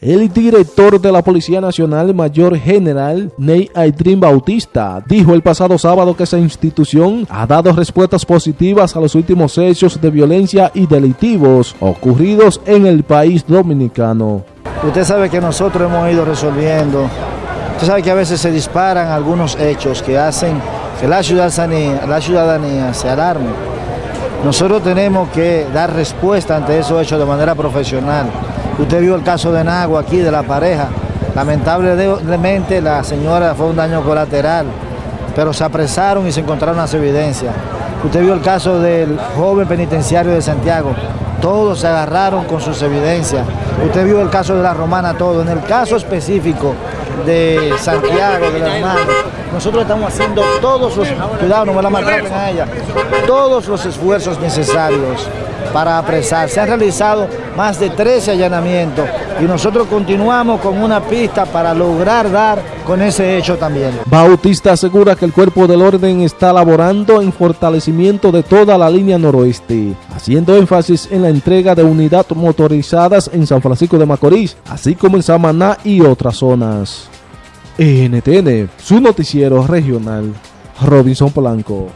El director de la Policía Nacional, Mayor General Ney Aitrin Bautista, dijo el pasado sábado que esa institución ha dado respuestas positivas a los últimos hechos de violencia y delictivos ocurridos en el país dominicano. Usted sabe que nosotros hemos ido resolviendo, usted sabe que a veces se disparan algunos hechos que hacen que la ciudadanía, la ciudadanía se alarme. Nosotros tenemos que dar respuesta ante esos hechos de manera profesional. Usted vio el caso de Nagua aquí, de la pareja. Lamentablemente la señora fue un daño colateral, pero se apresaron y se encontraron las evidencias. Usted vio el caso del joven penitenciario de Santiago. Todos se agarraron con sus evidencias. Usted vio el caso de la romana, todo. En el caso específico de Santiago, de la hermana, nosotros estamos haciendo todos los, cuidado, no me la maltraten a ella, todos los esfuerzos necesarios para apresar. Se han realizado más de 13 allanamientos y nosotros continuamos con una pista para lograr dar con ese hecho también. Bautista asegura que el cuerpo del orden está laborando en fortalecimiento de toda la línea noroeste, haciendo énfasis en la entrega de unidades motorizadas en San Francisco de Macorís, así como en Samaná y otras zonas. NTN, su noticiero regional, Robinson Polanco.